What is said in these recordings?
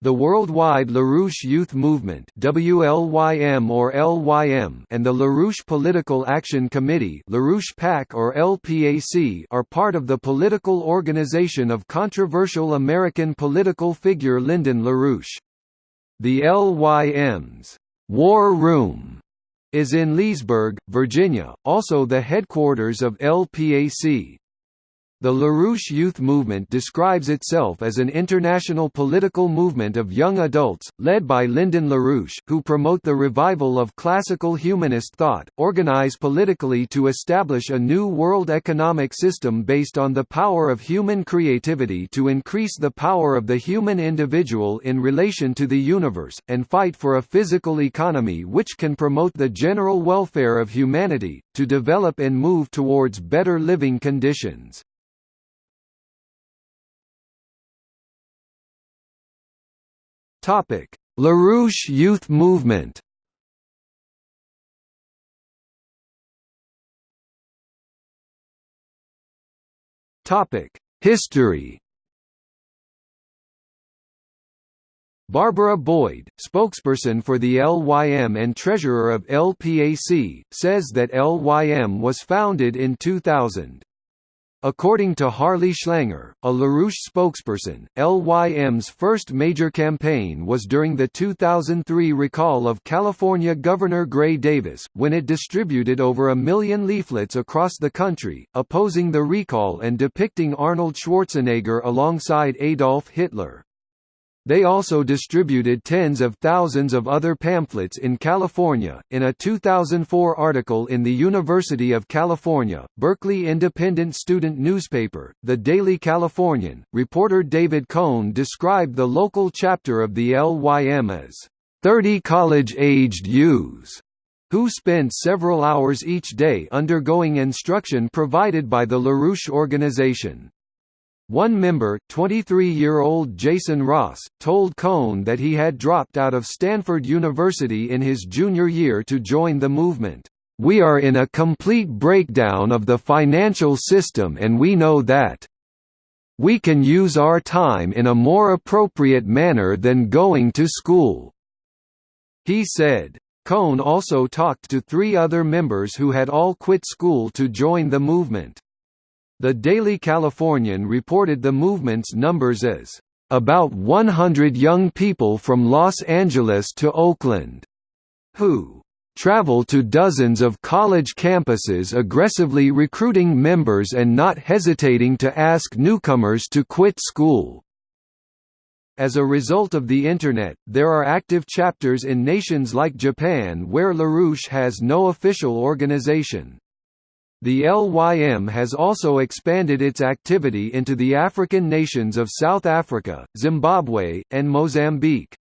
The Worldwide LaRouche Youth Movement WLYM or LYM and the LaRouche Political Action Committee LaRouche PAC or LPAC are part of the political organization of controversial American political figure Lyndon LaRouche. The LYM's War Room is in Leesburg, Virginia, also the headquarters of LPAC. The LaRouche Youth Movement describes itself as an international political movement of young adults, led by Lyndon LaRouche, who promote the revival of classical humanist thought, organize politically to establish a new world economic system based on the power of human creativity to increase the power of the human individual in relation to the universe, and fight for a physical economy which can promote the general welfare of humanity, to develop and move towards better living conditions. Topic: LaRouche Youth Movement. Topic: History. Barbara Boyd, spokesperson for the LYM and treasurer of LPAC, says that LYM was founded in 2000. According to Harley Schlanger, a LaRouche spokesperson, LYM's first major campaign was during the 2003 recall of California Governor Gray Davis, when it distributed over a million leaflets across the country, opposing the recall and depicting Arnold Schwarzenegger alongside Adolf Hitler. They also distributed tens of thousands of other pamphlets in California. In a 2004 article in the University of California, Berkeley independent student newspaper, The Daily Californian, reporter David Cohn described the local chapter of the LYM as 30 college-aged youths who spent several hours each day undergoing instruction provided by the LaRouche organization. One member, 23-year-old Jason Ross, told Cohn that he had dropped out of Stanford University in his junior year to join the movement. We are in a complete breakdown of the financial system and we know that. We can use our time in a more appropriate manner than going to school." He said. Cohn also talked to three other members who had all quit school to join the movement. The Daily Californian reported the movement's numbers as, "...about 100 young people from Los Angeles to Oakland," who travel to dozens of college campuses aggressively recruiting members and not hesitating to ask newcomers to quit school. As a result of the Internet, there are active chapters in nations like Japan where LaRouche has no official organization. The LYM has also expanded its activity into the African nations of South Africa, Zimbabwe, and Mozambique.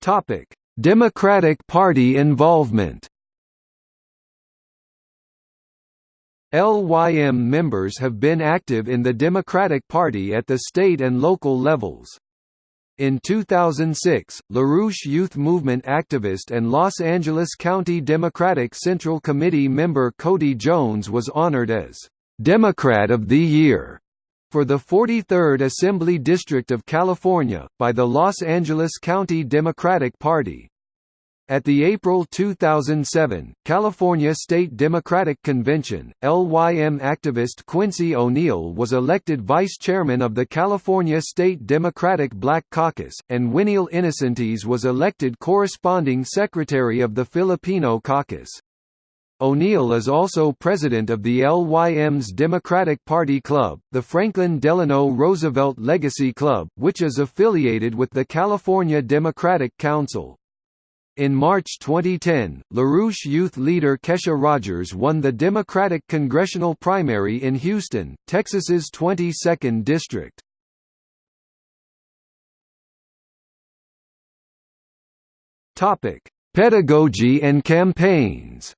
Topic: Democratic Party involvement LYM members have been active in the Democratic Party at the state and local levels. In 2006, LaRouche Youth Movement activist and Los Angeles County Democratic Central Committee member Cody Jones was honored as Democrat of the Year for the 43rd Assembly District of California, by the Los Angeles County Democratic Party. At the April 2007, California State Democratic Convention, LYM activist Quincy O'Neill was elected vice chairman of the California State Democratic Black Caucus, and Winiel Innocentes was elected corresponding secretary of the Filipino Caucus. O'Neill is also president of the LYM's Democratic Party Club, the Franklin Delano Roosevelt Legacy Club, which is affiliated with the California Democratic Council. In March 2010, LaRouche youth leader Kesha Rogers won the Democratic congressional primary in Houston, Texas's 22nd district. Pedagogy and campaigns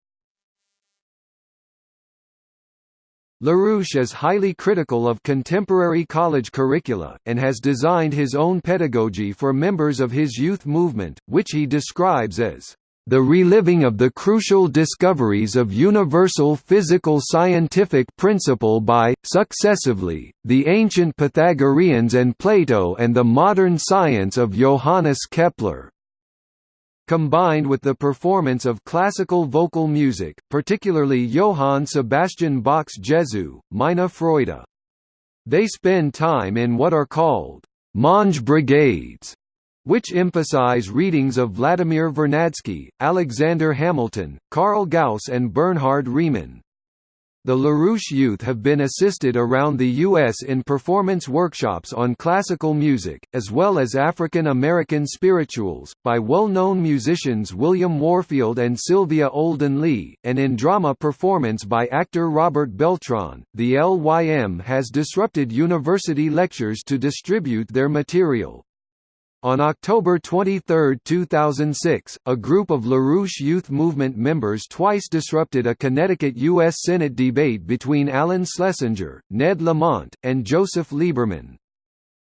LaRouche is highly critical of contemporary college curricula, and has designed his own pedagogy for members of his youth movement, which he describes as the reliving of the crucial discoveries of universal physical scientific principle by, successively, the ancient Pythagoreans and Plato and the modern science of Johannes Kepler combined with the performance of classical vocal music, particularly Johann Sebastian Bach's Jesu, Meine Freude. They spend time in what are called «Monge brigades», which emphasize readings of Vladimir Vernadsky, Alexander Hamilton, Carl Gauss and Bernhard Riemann. The LaRouche youth have been assisted around the U.S. in performance workshops on classical music, as well as African American spirituals, by well-known musicians William Warfield and Sylvia Olden Lee, and in drama performance by actor Robert Beltran. The LYM has disrupted university lectures to distribute their material. On October 23, 2006, a group of LaRouche Youth Movement members twice disrupted a Connecticut U.S. Senate debate between Alan Schlesinger, Ned Lamont, and Joseph Lieberman.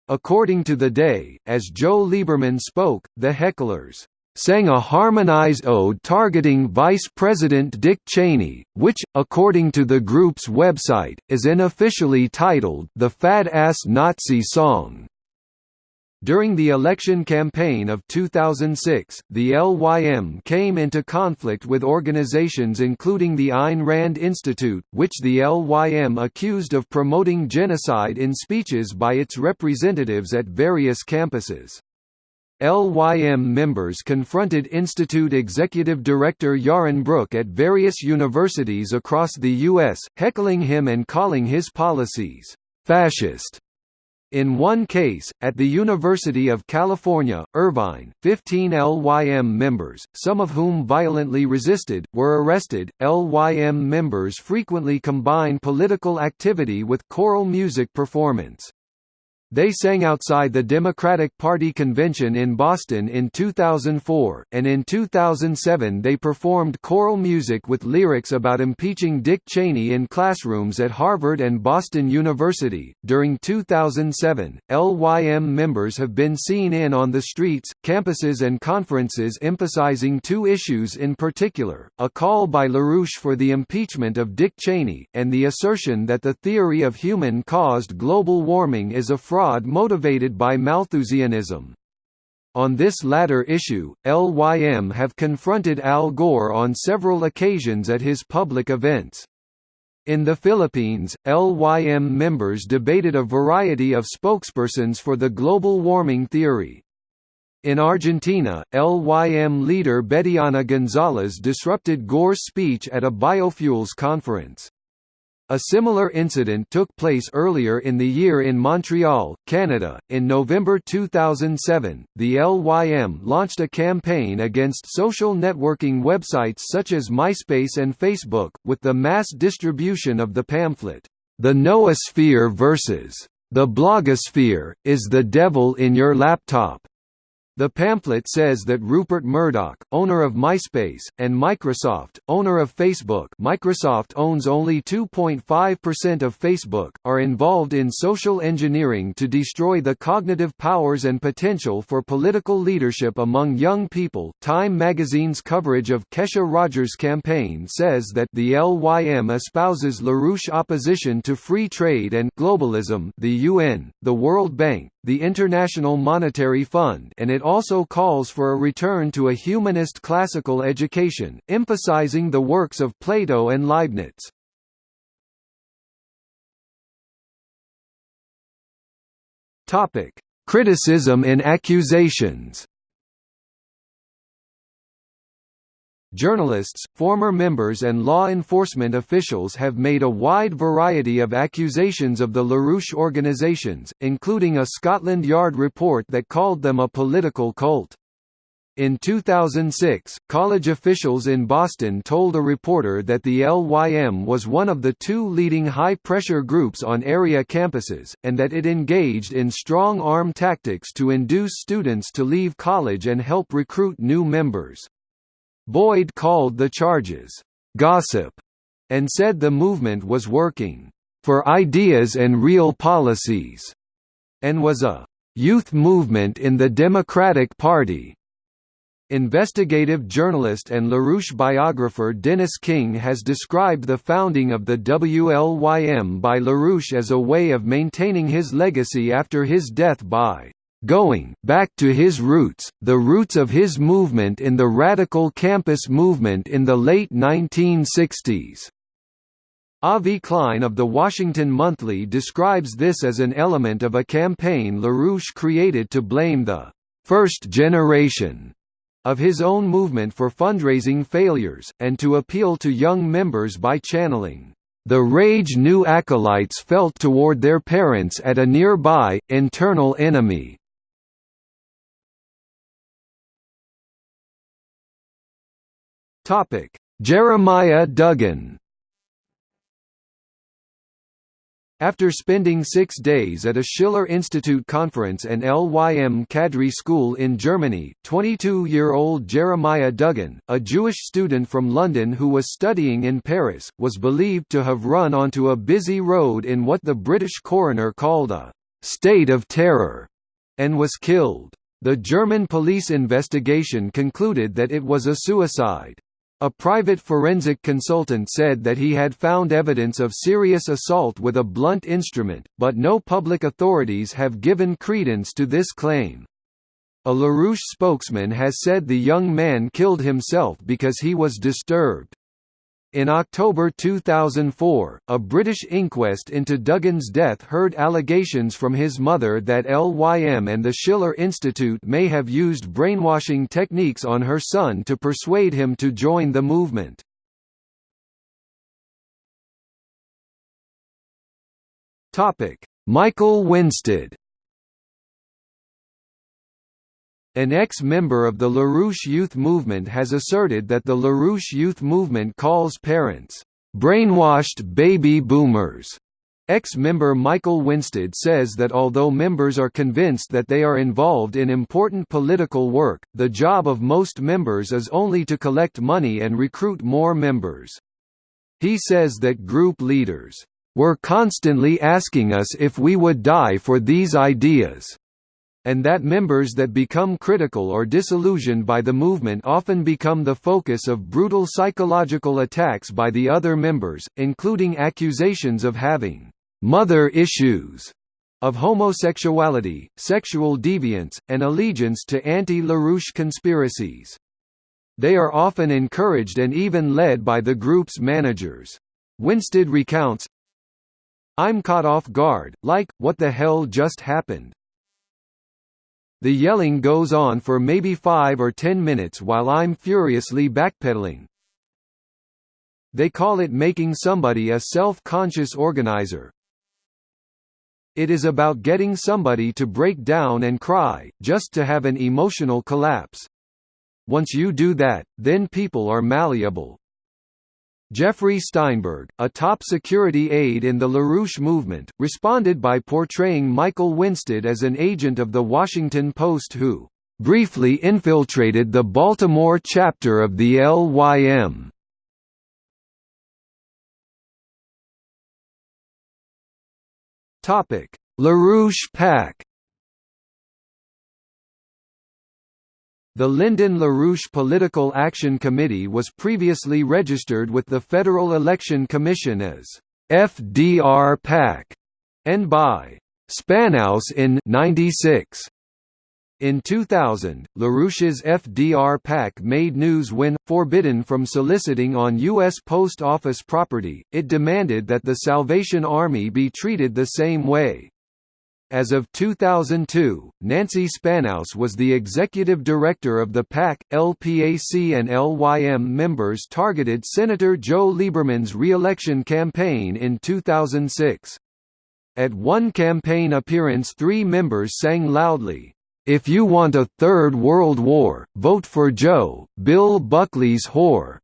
According to The Day, as Joe Lieberman spoke, the hecklers sang a harmonized ode targeting Vice President Dick Cheney, which, according to the group's website, is unofficially titled The Fat Ass Nazi Song. During the election campaign of 2006, the LYM came into conflict with organizations including the Ayn Rand Institute, which the LYM accused of promoting genocide in speeches by its representatives at various campuses. LYM members confronted Institute Executive Director Yaron Brook at various universities across the U.S., heckling him and calling his policies, "...fascist." In one case, at the University of California, Irvine, 15 LYM members, some of whom violently resisted, were arrested. LYM members frequently combine political activity with choral music performance. They sang outside the Democratic Party convention in Boston in 2004, and in 2007 they performed choral music with lyrics about impeaching Dick Cheney in classrooms at Harvard and Boston University. During 2007, LYM members have been seen in on the streets, campuses, and conferences emphasizing two issues in particular a call by LaRouche for the impeachment of Dick Cheney, and the assertion that the theory of human caused global warming is a fraud fraud motivated by Malthusianism. On this latter issue, LYM have confronted Al Gore on several occasions at his public events. In the Philippines, LYM members debated a variety of spokespersons for the global warming theory. In Argentina, LYM leader Betiana Gonzalez disrupted Gore's speech at a biofuels conference. A similar incident took place earlier in the year in Montreal, Canada. In November 2007, the LYM launched a campaign against social networking websites such as MySpace and Facebook, with the mass distribution of the pamphlet, The Noosphere vs. The Blogosphere, is the devil in your laptop. The pamphlet says that Rupert Murdoch, owner of MySpace, and Microsoft, owner of Facebook Microsoft owns only 2.5% of Facebook, are involved in social engineering to destroy the cognitive powers and potential for political leadership among young people. Time magazine's coverage of Kesha Rogers' campaign says that the LYM espouses LaRouche opposition to free trade and globalism the UN, the World Bank, the International Monetary Fund and it also calls for a return to a humanist classical education, emphasizing the works of Plato and Leibniz. Criticism and accusations Journalists, former members and law enforcement officials have made a wide variety of accusations of the LaRouche organizations, including a Scotland Yard report that called them a political cult. In 2006, college officials in Boston told a reporter that the LYM was one of the two leading high-pressure groups on area campuses, and that it engaged in strong-arm tactics to induce students to leave college and help recruit new members. Boyd called the charges, "...gossip", and said the movement was working, "...for ideas and real policies", and was a "...youth movement in the Democratic Party". Investigative journalist and LaRouche biographer Dennis King has described the founding of the WLYM by LaRouche as a way of maintaining his legacy after his death by going back to his roots, the roots of his movement in the radical campus movement in the late 1960s. Avi Klein of The Washington Monthly describes this as an element of a campaign LaRouche created to blame the first generation of his own movement for fundraising failures, and to appeal to young members by channeling the rage new acolytes felt toward their parents at a nearby, internal enemy. Jeremiah Duggan After spending six days at a Schiller Institute conference and LYM cadre School in Germany, 22-year-old Jeremiah Duggan, a Jewish student from London who was studying in Paris, was believed to have run onto a busy road in what the British coroner called a «state of terror» and was killed. The German police investigation concluded that it was a suicide. A private forensic consultant said that he had found evidence of serious assault with a blunt instrument, but no public authorities have given credence to this claim. A LaRouche spokesman has said the young man killed himself because he was disturbed. In October 2004, a British inquest into Duggan's death heard allegations from his mother that LYM and the Schiller Institute may have used brainwashing techniques on her son to persuade him to join the movement. Michael Winstead An ex-member of the LaRouche Youth Movement has asserted that the LaRouche Youth Movement calls parents, "...brainwashed baby boomers." Ex-member Michael Winstead says that although members are convinced that they are involved in important political work, the job of most members is only to collect money and recruit more members. He says that group leaders, "...were constantly asking us if we would die for these ideas." And that members that become critical or disillusioned by the movement often become the focus of brutal psychological attacks by the other members, including accusations of having «mother issues» of homosexuality, sexual deviance, and allegiance to anti-LaRouche conspiracies. They are often encouraged and even led by the group's managers. Winstead recounts, I'm caught off guard, like, what the hell just happened? The yelling goes on for maybe five or ten minutes while I'm furiously backpedaling. They call it making somebody a self-conscious organizer. It is about getting somebody to break down and cry, just to have an emotional collapse. Once you do that, then people are malleable. Jeffrey Steinberg, a top security aide in the LaRouche movement, responded by portraying Michael Winstead as an agent of The Washington Post who briefly infiltrated the Baltimore chapter of the LYM. LaRouche PAC The Lyndon LaRouche Political Action Committee was previously registered with the Federal Election Commission as FDR PAC and by Spannaus in 96. In 2000, LaRouche's FDR PAC made news when, forbidden from soliciting on U.S. Post Office property, it demanded that the Salvation Army be treated the same way. As of 2002, Nancy Spannaus was the executive director of the PAC. LPAC and LYM members targeted Senator Joe Lieberman's re-election campaign in 2006. At one campaign appearance three members sang loudly, "'If you want a third world war, vote for Joe, Bill Buckley's whore'".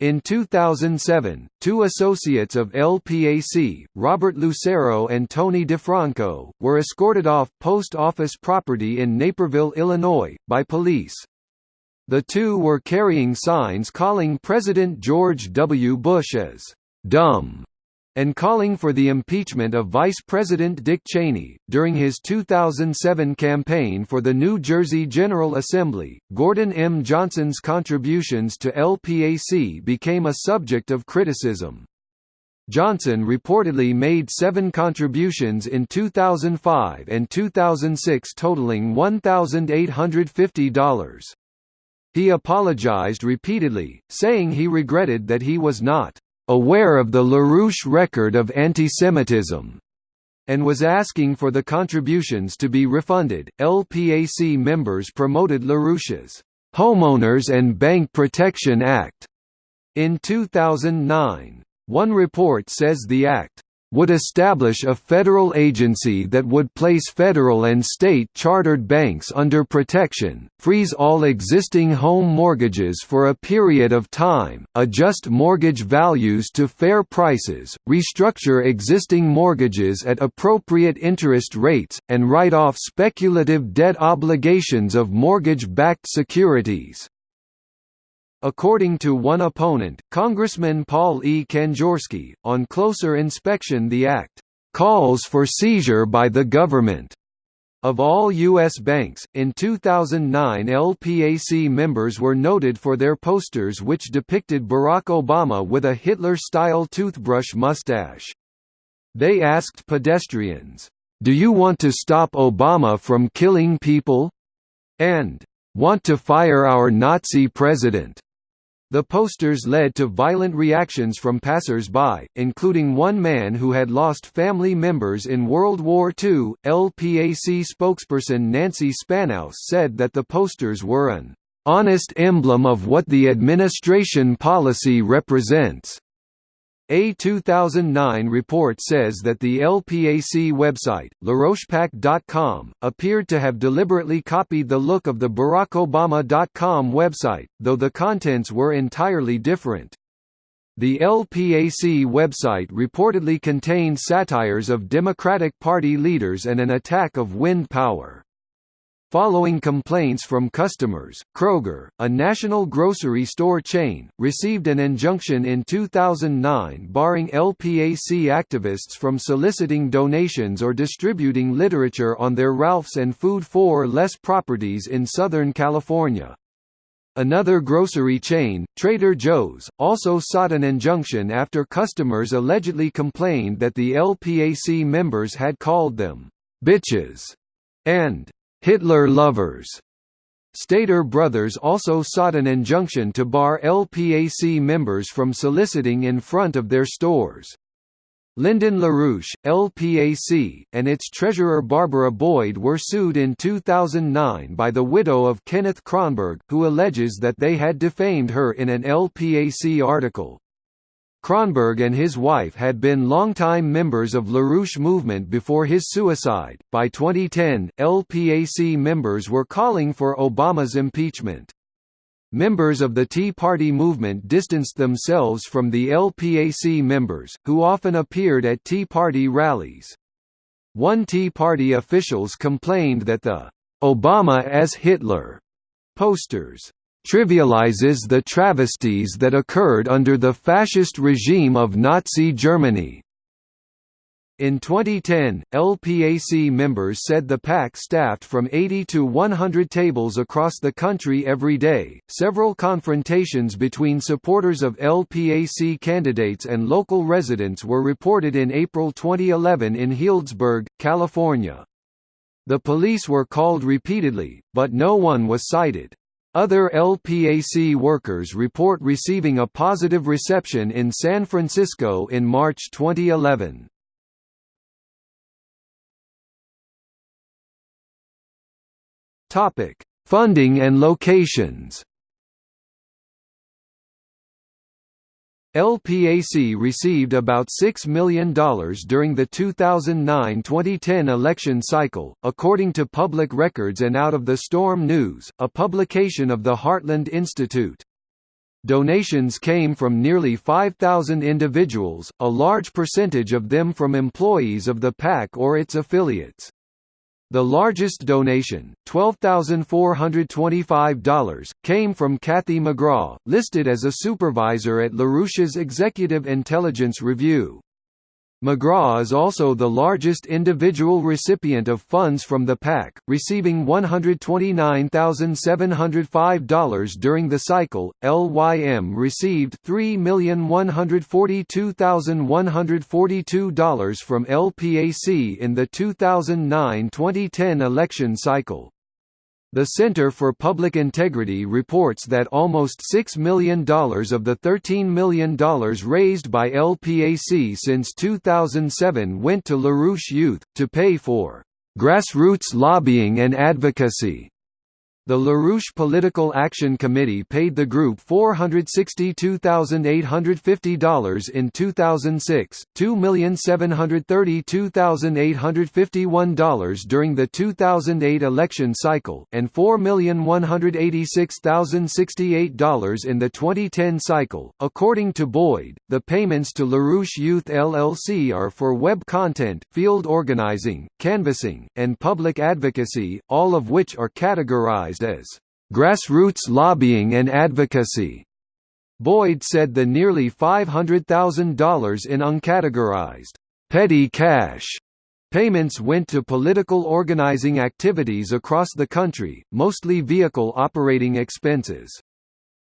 In 2007, two associates of LPAC, Robert Lucero and Tony DeFranco, were escorted off post office property in Naperville, Illinois, by police. The two were carrying signs calling President George W. Bush as «dumb» and calling for the impeachment of Vice President Dick Cheney. During his 2007 campaign for the New Jersey General Assembly, Gordon M. Johnson's contributions to LPAC became a subject of criticism. Johnson reportedly made seven contributions in 2005 and 2006 totaling $1,850. He apologized repeatedly, saying he regretted that he was not aware of the LaRouche record of antisemitism and was asking for the contributions to be refunded. LPAC members promoted LaRouche's Homeowners and Bank Protection Act in 2009. One report says the act would establish a federal agency that would place federal and state chartered banks under protection, freeze all existing home mortgages for a period of time, adjust mortgage values to fair prices, restructure existing mortgages at appropriate interest rates, and write off speculative debt obligations of mortgage-backed securities. According to one opponent, Congressman Paul E. Kanjorski, on closer inspection the act calls for seizure by the government of all U.S. banks. In 2009, LPAC members were noted for their posters which depicted Barack Obama with a Hitler style toothbrush mustache. They asked pedestrians, Do you want to stop Obama from killing people? and Want to fire our Nazi president? The posters led to violent reactions from passers-by, including one man who had lost family members in World War II. LPAC spokesperson Nancy Spannaus said that the posters were an honest emblem of what the administration policy represents. A 2009 report says that the LPAC website, LaRouchePAC.com, appeared to have deliberately copied the look of the BarackObama.com website, though the contents were entirely different. The LPAC website reportedly contained satires of Democratic Party leaders and an attack of wind power. Following complaints from customers, Kroger, a national grocery store chain, received an injunction in 2009 barring LPAC activists from soliciting donations or distributing literature on their Ralph's and Food 4 Less properties in Southern California. Another grocery chain, Trader Joe's, also sought an injunction after customers allegedly complained that the LPAC members had called them bitches and Hitler lovers. Stater Brothers also sought an injunction to bar LPAC members from soliciting in front of their stores. Lyndon LaRouche, LPAC, and its treasurer Barbara Boyd were sued in 2009 by the widow of Kenneth Kronberg, who alleges that they had defamed her in an LPAC article. Kronberg and his wife had been longtime members of LaRouche movement before his suicide. By 2010, LPAC members were calling for Obama's impeachment. Members of the Tea Party movement distanced themselves from the LPAC members, who often appeared at Tea Party rallies. One Tea Party officials complained that the Obama as Hitler posters trivializes the travesties that occurred under the fascist regime of Nazi Germany. In 2010, LPAC members said the PAC staffed from 80 to 100 tables across the country every day. Several confrontations between supporters of LPAC candidates and local residents were reported in April 2011 in Healdsburg, California. The police were called repeatedly, but no one was cited. Other LPAC workers report receiving a positive reception in San Francisco in March 2011. Topic: Funding and locations. LPAC received about $6 million during the 2009–2010 election cycle, according to Public Records and Out of the Storm News, a publication of the Heartland Institute. Donations came from nearly 5,000 individuals, a large percentage of them from employees of the PAC or its affiliates. The largest donation, $12,425, came from Kathy McGraw, listed as a supervisor at LaRouche's Executive Intelligence Review. McGraw is also the largest individual recipient of funds from the PAC, receiving $129,705 during the cycle. LYM received $3,142,142 from LPAC in the 2009-2010 election cycle. The Center for Public Integrity reports that almost $6 million of the $13 million raised by LPAC since 2007 went to LaRouche Youth, to pay for grassroots lobbying and advocacy. The LaRouche Political Action Committee paid the group $462,850 in 2006, $2,732,851 during the 2008 election cycle, and $4,186,068 in the 2010 cycle. According to Boyd, the payments to LaRouche Youth LLC are for web content, field organizing, canvassing, and public advocacy, all of which are categorized as grassroots lobbying and advocacy. Boyd said the nearly $500,000 in uncategorized petty cash payments went to political organizing activities across the country, mostly vehicle operating expenses.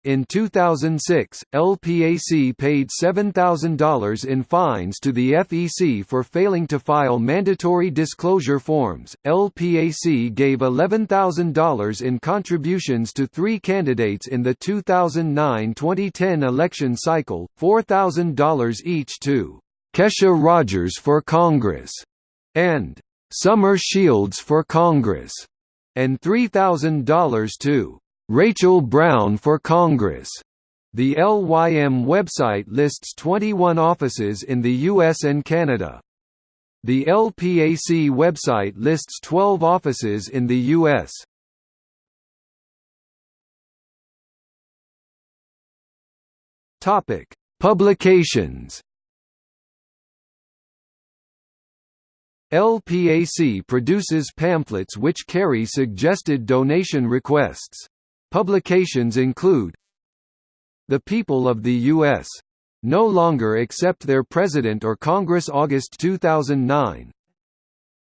In 2006, LPAC paid $7,000 in fines to the FEC for failing to file mandatory disclosure forms. LPAC gave $11,000 in contributions to three candidates in the 2009-2010 election cycle, $4,000 each to Kesha Rogers for Congress and Summer Shields for Congress, and $3,000 to Rachel Brown for Congress. The LYM website lists 21 offices in the US and Canada. The LPAC website lists 12 offices in the US. Topic: Publications. LPAC produces pamphlets which carry suggested donation requests. Publications include The People of the U.S. No longer accept their President or Congress August 2009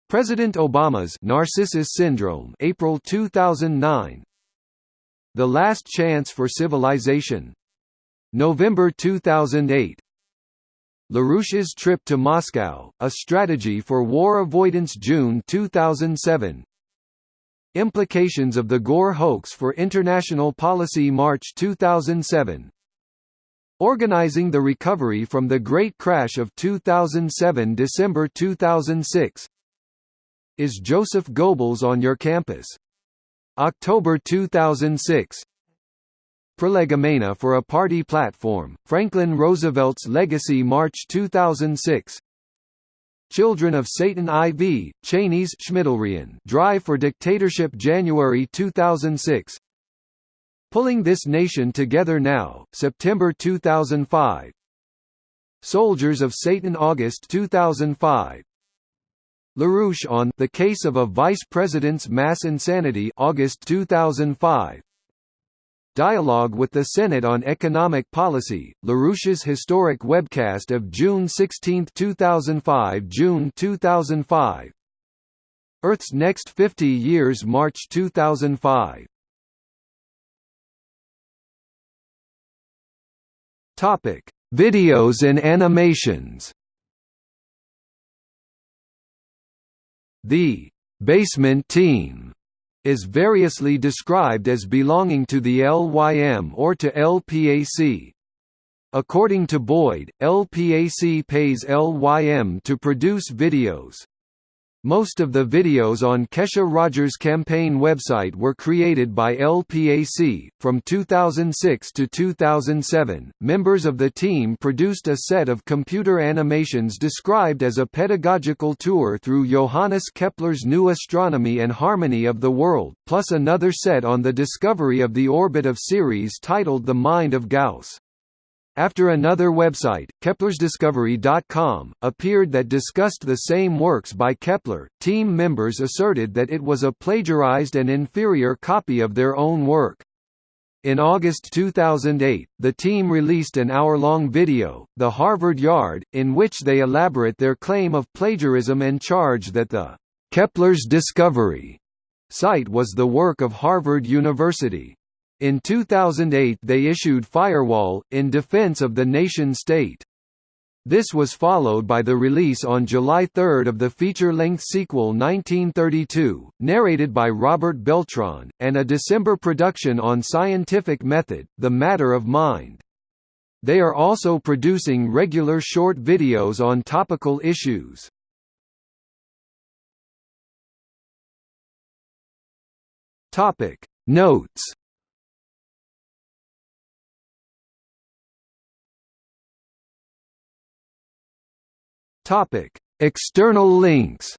President Obama's Narcissus Syndrome April 2009 The Last Chance for Civilization. November 2008 LaRouche's Trip to Moscow, A Strategy for War Avoidance June 2007 Implications of the Gore hoax for international policy March 2007 Organizing the recovery from the Great Crash of 2007 December 2006 Is Joseph Goebbels on your campus? October 2006 Prolegomena for a Party Platform, Franklin Roosevelt's Legacy March 2006 Children of Satan IV, Cheney's Drive for Dictatorship January 2006 Pulling This Nation Together Now, September 2005 Soldiers of Satan August 2005 LaRouche on The Case of a Vice President's Mass Insanity August 2005 Dialogue with the Senate on Economic Policy, LaRouche's historic webcast of June 16, 2005 June 2005 Earth's Next 50 Years March 2005 Topic: Videos and animations. The Basement Team is variously described as belonging to the LYM or to LPAC. According to Boyd, LPAC pays LYM to produce videos. Most of the videos on Kesha Rogers' campaign website were created by LPAC. From 2006 to 2007, members of the team produced a set of computer animations described as a pedagogical tour through Johannes Kepler's new astronomy and harmony of the world, plus another set on the discovery of the orbit of Ceres titled The Mind of Gauss. After another website, KeplersDiscovery.com, appeared that discussed the same works by Kepler, team members asserted that it was a plagiarized and inferior copy of their own work. In August 2008, the team released an hour-long video, The Harvard Yard, in which they elaborate their claim of plagiarism and charge that the Kepler's discovery site was the work of Harvard University. In 2008 they issued Firewall, in defense of the nation-state. This was followed by the release on July 3 of the feature-length sequel 1932, narrated by Robert Beltran, and a December production on Scientific Method, The Matter of Mind. They are also producing regular short videos on topical issues. Notes Topic: External links.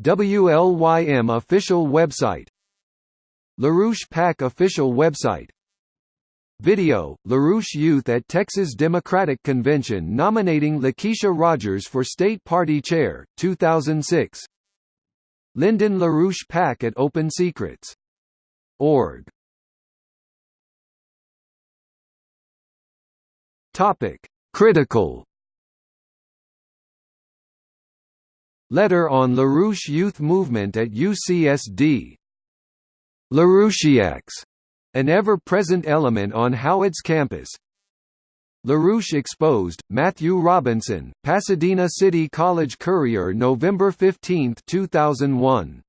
WLYM official website LaRouche PAC official website Video, LaRouche Youth at Texas Democratic Convention nominating Lakeisha Rogers for State Party Chair, 2006 Lyndon LaRouche PAC at Open Topic: Critical. Letter on LaRouche Youth Movement at UCSD. LaRouchiacs, an ever-present element on Howard's campus. LaRouche exposed, Matthew Robinson, Pasadena City College Courier November 15, 2001.